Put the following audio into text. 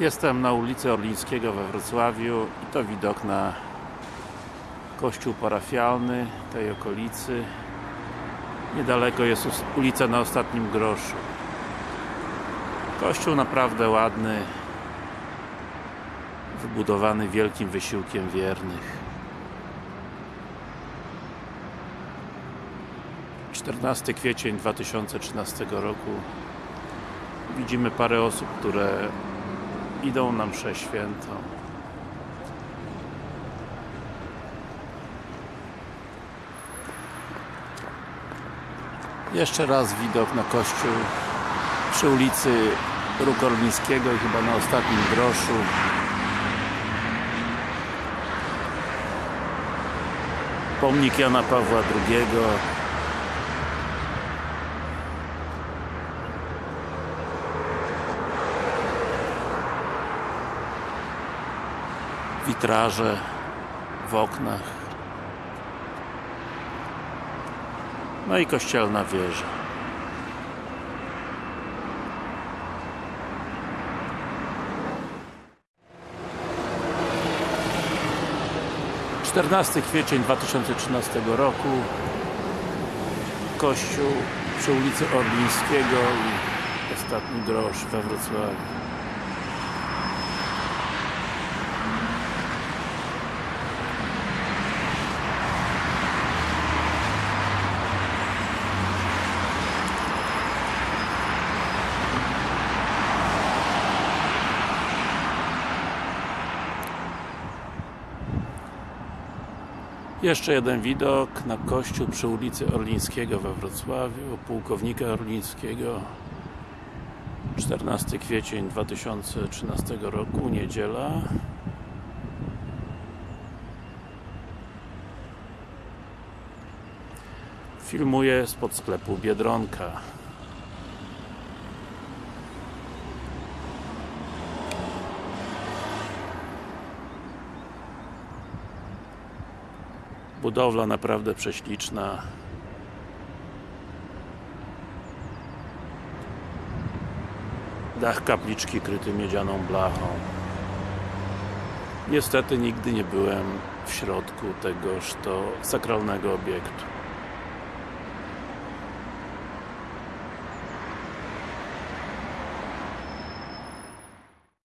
Jestem na ulicy Orlińskiego we Wrocławiu i to widok na kościół parafialny tej okolicy. Niedaleko jest ulica na Ostatnim Groszu. Kościół naprawdę ładny wybudowany wielkim wysiłkiem wiernych. 14 kwiecień 2013 roku. Widzimy parę osób, które idą na mszę świętą jeszcze raz widok na kościół przy ulicy Róg Orlińskiego i chyba na ostatnim groszu. Pomnik Jana Pawła II witraże w oknach. No i kościelna wieża. Czternasty kwiecień 2013 roku. Kościół przy ulicy Orlińskiego i ostatni grosz we Wrocławiu Jeszcze jeden widok na kościół przy ulicy Orlińskiego we Wrocławiu, pułkownika Orlińskiego. 14 kwiecień 2013 roku, niedziela. Filmuję spod sklepu Biedronka Budowla naprawdę prześliczna. Dach kapliczki kryty miedzianą blachą. Niestety nigdy nie byłem w środku tegoż to sakralnego obiektu